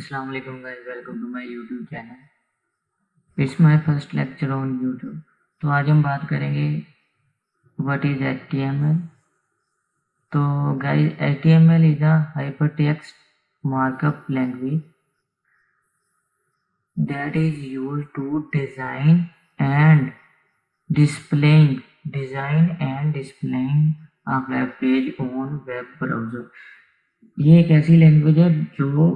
السلام علیکم guys welcome to my YouTube channel it's my first lecture on YouTube تو آج ہم بات کریں گے what is H T M L تو guys H T M L is a hyper text markup language that is use to design and displaying design and up web page on web browser یہ ایک ایسی language ہے جو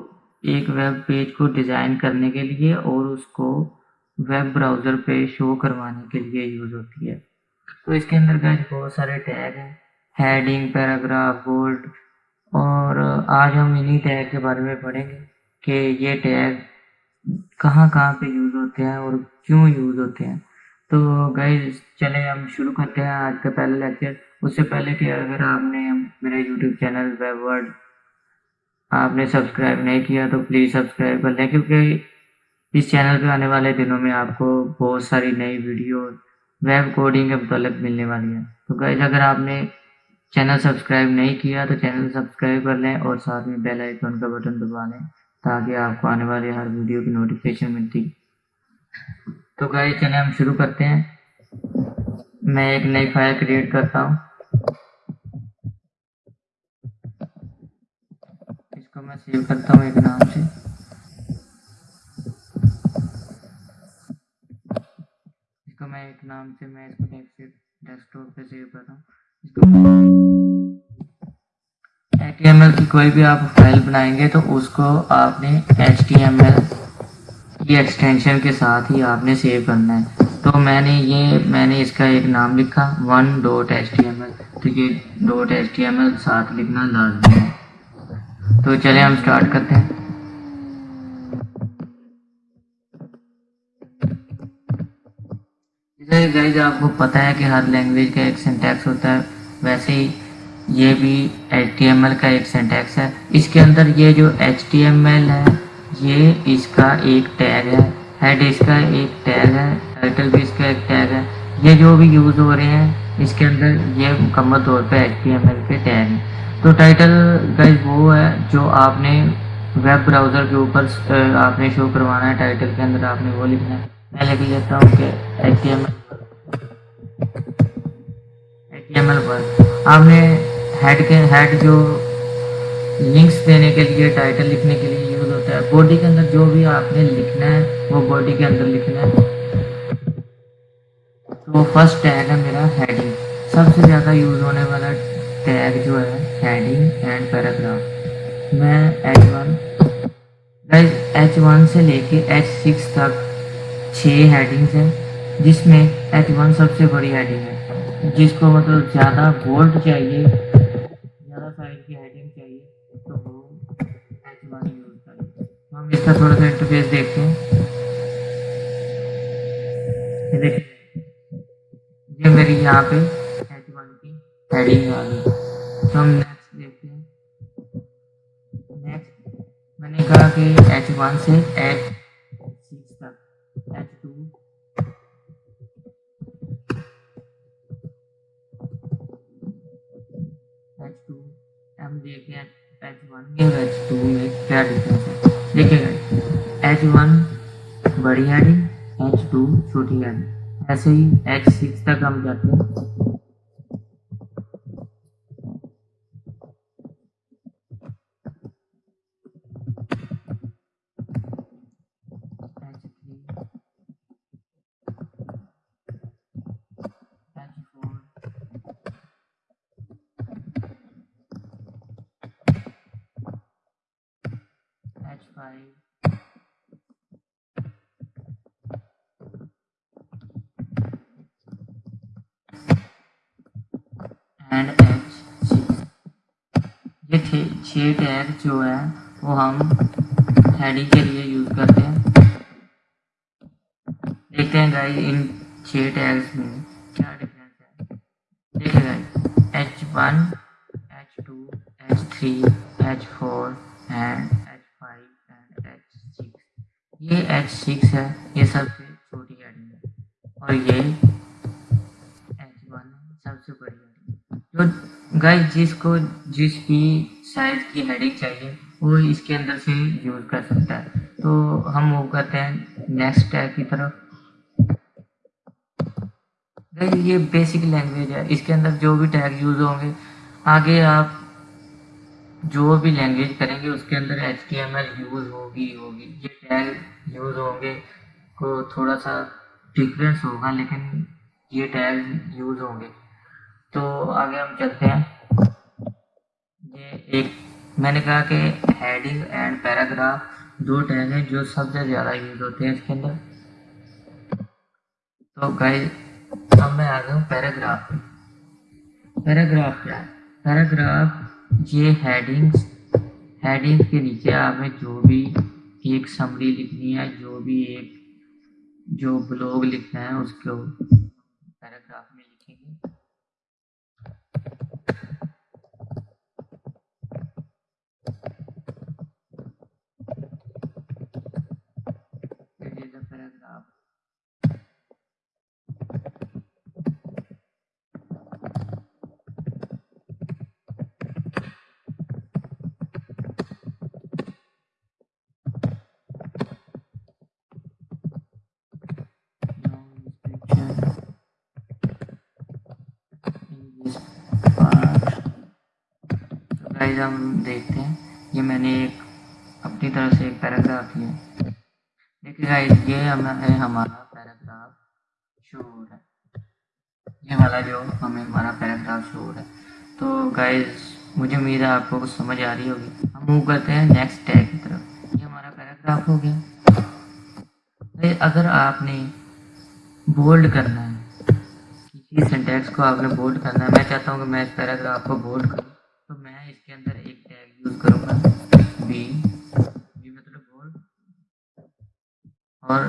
ایک web page کو design کرنے کے لیے اور اس کو ویب براؤزر پہ شو کروانے کے لیے یوز ہوتی ہے۔ تو اس کے اندر گیس بہت سارے ٹیگ ہیں۔ ہیڈنگ پیراگراف بولڈ اور آج ہم انہی ٹیگ کے بارے میں پڑھیں گے کہ یہ ٹیگ کہاں کہاں پہ یوز ہوتے ہیں اور کیوں یوز ہوتے ہیں۔ تو گئے چلے ہم شروع کرتے ہیں۔ آج کا پہلا لیکچر اس سے پہلے کہ اگر آپ نے میرا یوٹیوب چینل ویب ورڈ آپ نے سبسکرائب نہیں کیا تو پلیز سبسکرائب کر لیں کیونکہ اس چینل پہ آنے والے دنوں میں آپ کو بہت ساری نئی ویڈیو ویب کوڈنگ کے متعلق ملنے والی ہے تو گائز اگر آپ نے چینل سبسکرائب نہیں کیا تو چینل سبسکرائب کر لیں اور ساتھ میں بیل آئیکن کا بٹن دبا لیں تاکہ آپ کو آنے والی ہر ویڈیو کی نوٹیفیکیشن ملتی۔ تو گائز چلیں ہم شروع کرتے ہیں۔ میں ایک نئی فائل کریٹ کرتا ہوں۔ میں سیو کرتا ہوں ایک نام سے۔ اس کو میں ایک نام سے میں اس کو ڈیسک ٹاپ پہ سیو کرتا ہوں۔ اس کو ایچ ٹی ایم ایل کی کوئی بھی آپ فائل بنائیں گے تو اس کو آپ نے ایچ ٹی ایم ایل کی ایکسٹینشن کے ساتھ ہی آپ نے سیو کرنا ہے۔ تو میں نے یہ میں نے اس کا ایک نام لکھا one dot H T M L تو یہ dot H T M L ساتھ لکھنا لازمی ہے۔ تو چلے ہم اسٹارٹ کرتے ہیں۔ گائز آپ کو پتہ ہے کہ ہر لینگویج کا ایک سینٹیکس ہوتا ہے۔ ویسے ہی یہ بھی ایچ ٹی ایم ایل کا ایک سینٹیکس ہے۔ اس کے اندر یہ جو ایچ ٹی ایم ایل ہے، یہ اس کا ایک ٹیگ ہے۔ ہیڈ اس کا ایک ٹیگ ہے۔ ٹائٹل بھی اس کا ایک ٹیگ ہے۔ یہ جو بھی یوز ہو رہے ہیں، اس کے اندر یہ مکمل طور پہ ایچ ٹی ایم ایل کے ٹیگ ہیں۔ تو ٹائٹل گائز وہ ہے جو آپ نے ویب براؤزر کے اوپر آپ نے شو کروانا ہے ٹائٹل کے اندر، آپ نے وہ لکھنا ہے۔ میں لکھ لیتا ہوں کہ پر آپ نے ہیڈ کے ہیڈ جو لنکس دینے کے لیے ٹائٹل لکھنے کے لیے یوز ہوتا ہے باڈی کے اندر جو بھی آپ نے لکھنا ہے، وہ باڈی کے اندر لکھنا ہے۔ تو فرسٹ ٹیگ ہے میرا ہیڈنگ سب سے زیادہ یوز ہونے والا ٹیگ جو ہے ہیڈنگ اینڈ پیراگراف میں H one guys H one سے لے کے ایچ سکس تک چھ ہیڈنگز ہیں، جس میں ایچ ون سب سے بڑی ہیڈنگ ہے. جس کو مطلب زیادہ بولڈ چاہیے، زیادہ سائز کی ہیڈنگ چاہیے، تو وہ ایچ ون یوز کریں. ہم اس کا تھوڑا سا انٹرفیس دیکھتے ہیں. دیکھیں. یہ میری یہاں پہ ایچ ون کی ہیڈنگ آ گئی. ہم نیکسٹ دیکھتے ہیں۔ نیکسٹ میں نے کہا کہ ایچ ون سے ایچ سکس تک۔ ایچ ٹو ایچ ٹو ہم دیکھتے ہیں ایچ ون میں اور ایچ ٹو میں کیا ڈفرینس ہے؟ دیکھیے گا ایچ ون بڑی ہیڈنگ ایچ ٹو چھوٹی ہیڈنگ ایسے ہی ایچ سکس تک ہم جاتے ہیں۔ این ایچ یہ تھے چھ ٹیگ جو ہے وہ ہم ہیڈنگ کے لیے یوز کرتے ہیں۔ دیکھتے ہیں گائی ان چھ ٹیگس میں کیا ڈفرینس ہے۔ دیکھیں guys H one H two H three H four and H five and H six یہ ایچ سکس ہے، یہ سب سے چھوٹی ہیڈنگ ہے۔ اور یہ ایچ ون سب سے بڑی جو گائے جس کو جس کی سائز کی ہیڈنگ چاہیے، وہ اس کے اندر سے یوز کر سکتا ہے۔ تو ہم وہ کرتے ہیں نیکسٹ ٹیگ کی طرف۔ یہ بیسک لینگویج ہے۔ اس کے اندر جو بھی ٹیگ یوز ہوں گے، آگے آپ جو بھی لینگویج کریں گے، اس کے اندر H T M L use ہوگی ہوگی۔ یہ ٹیگ یوز ہوں گے کو تھوڑا سا ڈفرینس ہوگا، لیکن یہ ٹیگ یوز ہوں گے۔ تو آگے ہم چلتے ہیں۔ یہ ایک میں نے کہا کہ ہیڈنگ اینڈ پیراگراف دو ٹیگ ہیں جو سب سے زیادہ یوز ہوتے ہیں اس کے اندر۔ تو گائز اب میں آ گیا ہوں پیراگراف پیراگراف کیا ہے؟ پیراگراف یہ ہیڈنگس ہیڈنگ کے نیچے آپ نے جو بھی ایک سمری لکھنی ہے، جو بھی ایک جو بلاگ لکھنا ہے، اس کو پیراگراف میں لکھیں گے پیراگراف گائز ہم دیکھتے ہیں۔ یہ میں نے ایک اپنی طرف سے ایک پیراگراف لیا۔ دیکھیے گائز یہ ہے ہمارا پیراگراف شو ہو رہا ہے۔ یہ والا جو ہمیں ہمارا پیراگراف شو ہو رہا ہے۔ تو گائز مجھے امید ہے آپ کو کچھ سمجھ آ رہی ہوگی۔ ہم موو کرتے ہیں نیکسٹ ٹیگ کی طرف۔ یہ ہمارا پیراگراف ہو گیا۔ اگر آپ نے بولڈ کرنا ہے، کسی سینٹیکس کو آپ نے بولڈ کرنا ہے، میں چاہتا ہوں کہ میں اس پیراگراف کو بولڈ کروں۔ کے اندر ایک ٹیگ یوز کروں گا۔ بی بی مطلب بولڈ اور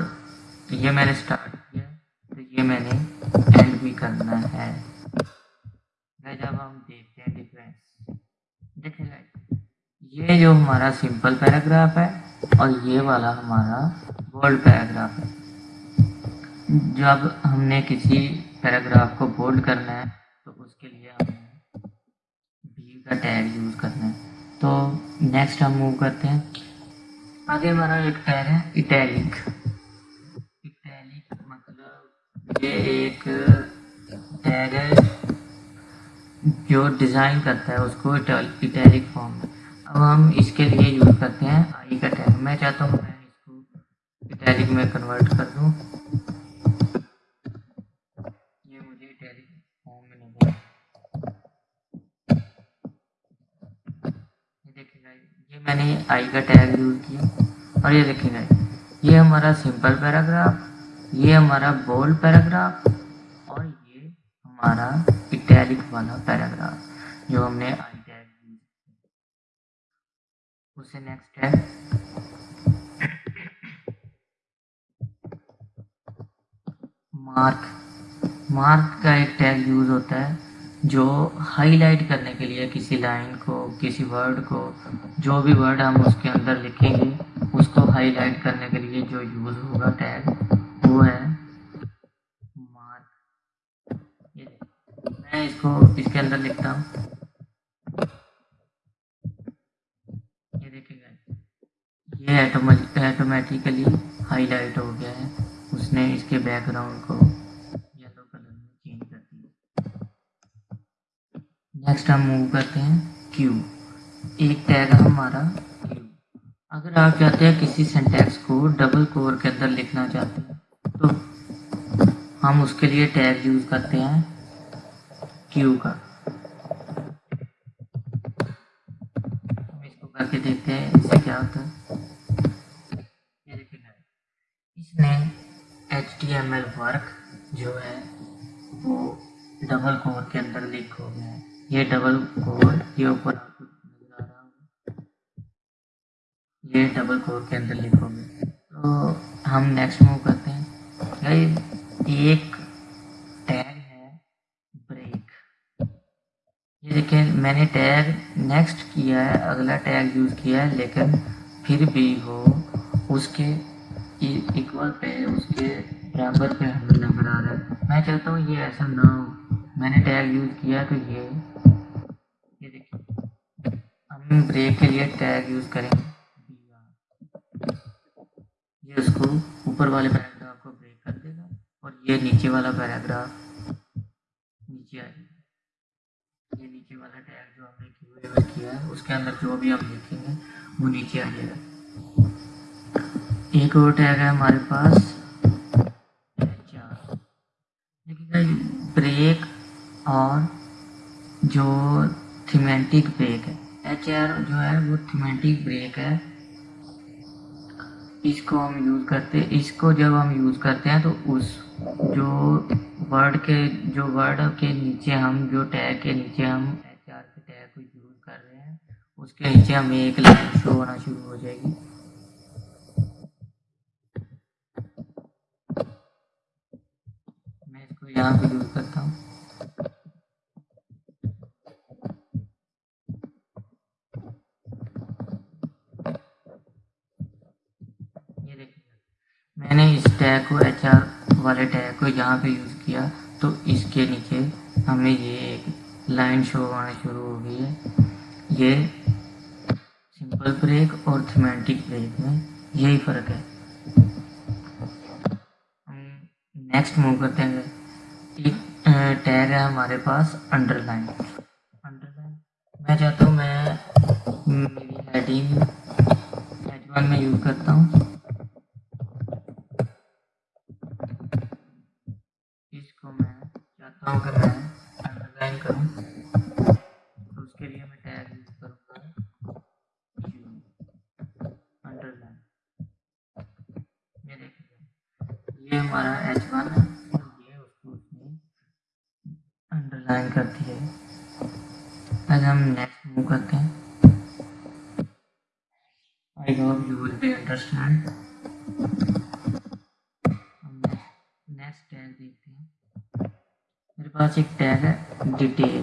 یہ میں نے اسٹارٹ کیا، تو یہ میں نے اینڈ بھی کرنا ہے۔ جب ہم دیکھتے ہیں ڈفرینس دیکھیں گا یہ جو ہمارا سمپل پیراگراف ہے اور یہ والا ہمارا بولڈ پیراگراف ہے۔ جب ہم نے کسی پیراگراف کو بولڈ کرنا ہے تو اس کے لیے ہمیں کا ٹیگ یوز کرنا ہے۔ تو نیکسٹ ہم موو کرتے ہیں۔ آگے ہمارا ایک ٹیگ ہے اٹیلک اٹیلک مطلب یہ ایک ٹیگ ہے جو ڈیزائن کرتا ہے، اس کو اٹیلک فارم میں اب ہم اس کے لیے یوز کرتے ہیں آئی کا ٹیگ میں چاہتا ہوں میں اس کو اٹیلک میں کنورٹ کر دوں یہ مجھے اٹیلک فارم میں نہیں یہ میں نے آئی کا ٹیگ یوز کیا اور یہ دیکھیں گا یہ ہمارا سمپل پیراگراف یہ ہمارا بولڈ پیراگراف اور یہ ہمارا اٹیلک والا پیراگراف جو ہم نے آئی ٹیگ یوز کیا۔ اس سے نیکسٹ ہے۔ مارک مارک کا ایک ٹیگ یوز ہوتا ہے۔ جو ہائی لائٹ کرنے کے لیے کسی لائن کو، کسی ورڈ کو، جو بھی ورڈ ہم اس کے اندر لکھیں گے، اس کو ہائی لائٹ کرنے کے لیے جو یوز ہوگا ٹیگ وہ ہے مارک میں اس کو اس کے اندر لکھتا ہوں۔ یہ دیکھیں گا یہ ایٹومیٹیکلی ہائی لائٹ ہو گیا ہے۔ اس نے اس کے بیک گراؤنڈ کو نیکسٹ ہم موو کرتے ہیں کیو ایک ٹیگ ہمارا کیو اگر آپ چاہتے ہیں کسی سینٹیکس کو ڈبل کور کے اندر لکھنا چاہتے ہیں تو ہم اس کے لیے ٹیگ یوز کرتے ہیں کیو کا ہم اس کو کر کے دیکھتے ہیں اس سے کیا ہوتا ہے اس نے H T M L work جو ہے وہ ڈبل کور کے اندر لکھ ہو گیا ہے یہ ڈبل کور یہ اوپر آپ کو نظر آ رہا ہوگا یہ ڈبل کور کے اندر لکھو گے۔ تو ہم نیکسٹ موو کرتے ہیں۔ ایک ٹیگ ہے بریک یہ دیکھیں، میں نے ٹیگ نیکسٹ کیا ہے، اگلا ٹیگ یوز کیا ہے، لیکن پھر بھی وہ اس کے ایکول پہ، اس کے برابر پہ ہمیں نظر آ رہا ہے۔ میں چاہتا ہوں، یہ ایسا نہ ہو۔ میں نے ٹیگ یوز کیا تو یہ ہم بریک کے لیے ٹیگ یوز کریں۔ گے یہ اس کو اوپر والے پیراگراف کو بریک کر دے گا اور یہ نیچے والا پیراگراف نیچے آئے گا۔ یہ نیچے والا ٹیگ جو ہم نے کیو کیا ہے، اس کے اندر جو بھی ہم لکھیں گے، وہ نیچے آ جائے گا۔ ایک اور ٹیگ ہے ہمارے پاس۔ بریک اور جو تھیمینٹک بریک ہے ایچ آر جو ہے وہ تھیمینٹک بریک ہے۔ اس کو ہم یوز کرتے اس کو جب ہم یوز کرتے ہیں تو اس جو ورڈ کے جو ورڈ کے نیچے ہم جو ٹیگ کے نیچے ہم ایچ آر کے ٹیگ کو یوز کر رہے ہیں، اس کے نیچے ہمیں ایک لائن شو ہونا شروع ہو جائے گی میں اس کو یہاں پہ یوز کرتا ہوں میں نے اس ٹیگ کو ایچ آر والے ٹیگ کو یہاں پہ یوز کیا، تو اس کے نیچے ہمیں یہ ایک لائن شو ہونا شروع ہو گئی ہے۔ یہ سمپل بریک اور تھیمیٹک بریک میں یہی فرق ہے۔ ہم نیکسٹ موو کرتے ہیں۔ ایک ٹیگ ہے ہمارے پاس انڈر لائن انڈر لائن میں چاہتا ہوں میں میری ہیڈنگ ایچ ون میں یوز کرتا ہوں ہوں کہ میں انڈر لائن کروں تو اس کے لیے میں ٹیگ یوز کروں گا انڈر لائن یہ دیکھیے یہ ہمارا ایچ ون ہے یہ اس کو اس نے انڈر لائن کر دیا ہے آج ہم نیکسٹ موو کرتے ہیں I hope you will next tag دیکھتے ہیں میرے پاس ایک ٹیگ ہے ڈیٹیل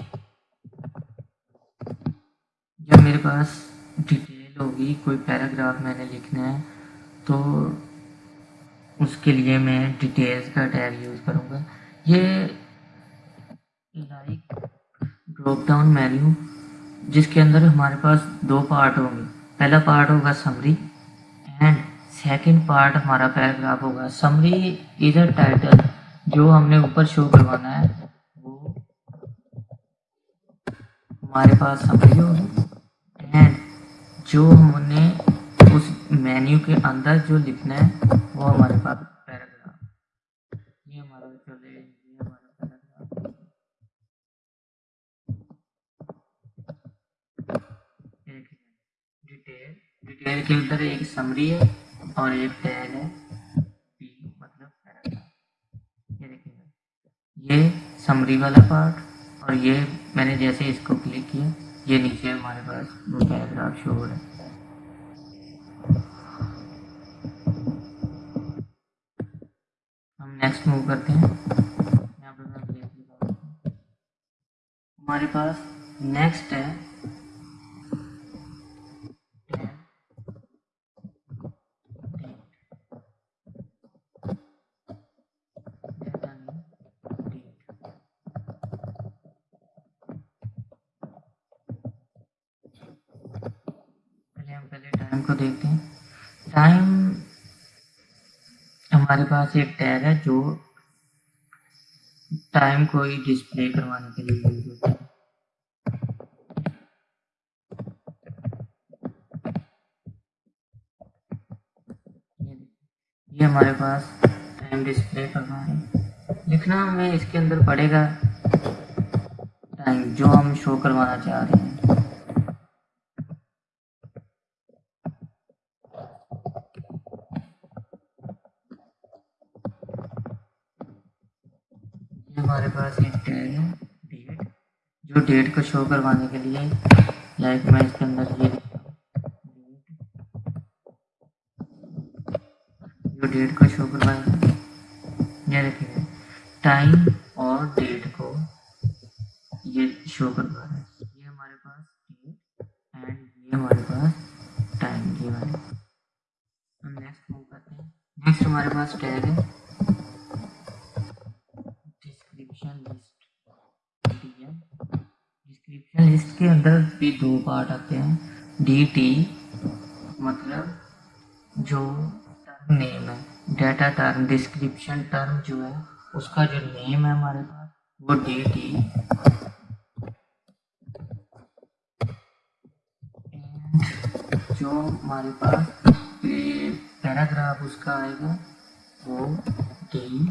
جب میرے پاس ڈیٹیل ہوگی کوئی پیراگراف میں نے لکھنا ہے تو اس کے لیے میں ڈیٹیلز کا ٹیگ یوز کروں گا یہ لائک ڈراپ ڈاؤن مینیو جس کے اندر ہمارے پاس دو پارٹ ہوں گے پہلا پارٹ ہوگا سمری اینڈ سیکنڈ پارٹ ہمارا پیراگراف ہوگا. سمری ادھر ٹائٹل جو ہم نے اوپر شو کروانا ہے، وہ ہمارے پاس سمجھ اینڈ جو ہم نے اس مینیو کے اندر جو لکھنا ہے، وہ ہمارے پاس پیراگراف یہ ہمارا چلے یہ ہمارا پیراگراف ڈیٹیل ڈیٹیل کے اندر ایک سمری ہے اور ایک ٹیگ ہے پی مطلب یہ دیکھیں یہ سمری والا پارٹ اور یہ میں نے جیسے اس کو کلک کیا، یہ نیچے ہمارے پاس وہ پیراگراف شو ہو رہا ہے۔ ہم نیکسٹ موو کرتے ہیں۔ ہمارے پاس نیکسٹ ہے ٹائم کو دیکھتے ہیں۔ ٹائم ہمارے پاس ایک ٹیگ ہے جو ٹائم کو ہی ڈسپلے کروانے کے لیے یوز ہوتا ہے۔ یہ ہمارے پاس ٹائم ڈسپلے کرنا ہے۔ لکھنا ہمیں اس کے اندر پڑے گا ٹائم جو ہم شو کروانا چاہ رہے ہیں۔ ہمارے پاس ایک ٹیگ ہے ڈیٹ، جو ڈیٹ کو شو کروانے کے لیے لائک میں اس کے اندر یہ جو ڈیٹ کو شو کروائے گا یہ دیکھیے ٹائم اور ڈیٹ کو یہ شو کروا رہا ہے۔ یہ ہمارے پاس ڈیٹ اینڈ یہ ہمارے پاس ٹائم یہ والے ہم نیکسٹ موو کرتے ہیں۔ نیکسٹ ہمارے پاس ٹیگ ہے ڈسکرپشن لسٹ کے اندر بھی دو پارٹ آتے ہیں. ڈی ٹی مطلب جو ٹرم نیم ہے. ڈیٹا ٹرم ڈسکرپشن ٹرم جو ہے، اس کا جو نیم ہے ہمارے پاس، وہ ڈی ٹی جو ہمارے پاس پیراگراف اس کا آئے گا، وہ ڈی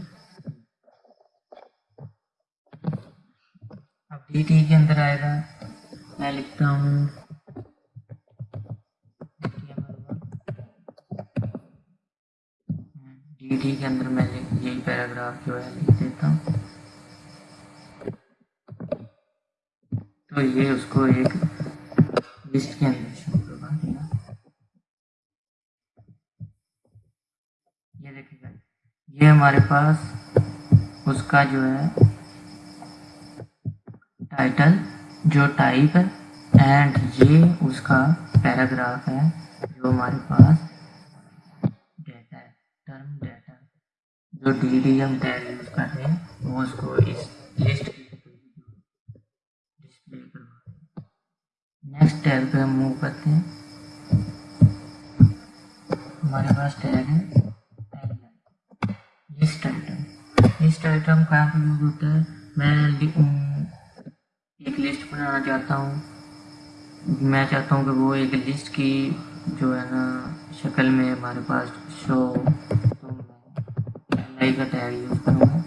اب ڈی ٹی کے اندر آئے گا میں لکھتا ہوں ڈی کے اندر میں یہی پیراگراف جو ہے لکھ دیتا ہوں۔ تو یہ اس کو ایک لسٹ کے اندر شو کروا دیا۔ یہ دیکھیں گا یہ ہمارے پاس اس کا جو ہے ٹائٹل جو ٹائپ ہے اینڈ یہ اس کا پیراگراف ہے جو ہمارے پاس ڈیٹا ہے. ٹرم ڈیٹا جو D D M tag use کر رہے ہیں، وہ اس کو اس لسٹ کی ڈسپلے کروا نیکسٹ ٹیگ پہ ہم موو کرتے ہیں۔ ہمارے پاس ٹیگ ہے۔ لسٹ آئٹم لسٹ آئٹم کہاں پہ یوز ہوتا ہے؟ میں ایک لسٹ بنانا چاہتا ہوں۔ میں چاہتا ہوں کہ وہ ایک لسٹ کی جو ہے نا شکل میں ہمارے پاس شو تو میں کا ٹیگ یوز کروں۔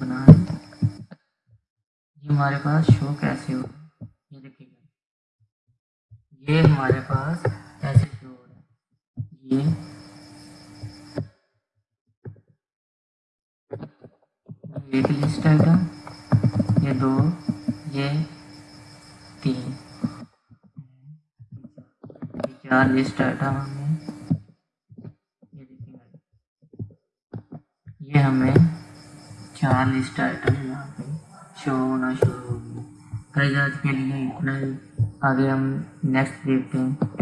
گا ہمارے پاس شو کیسے ہو یہ دیکھیے۔ یہ ہمارے پاس کیا لسٹ ڈاٹا ہم نے یہ ہمیں چار لسٹ آئٹم یہاں پہ۔ شو ہونا شروع ہو گیا۔ ہوگی کے لیے اتنا ہی۔ آگے ہم نیکسٹ دیکھتے ہیں۔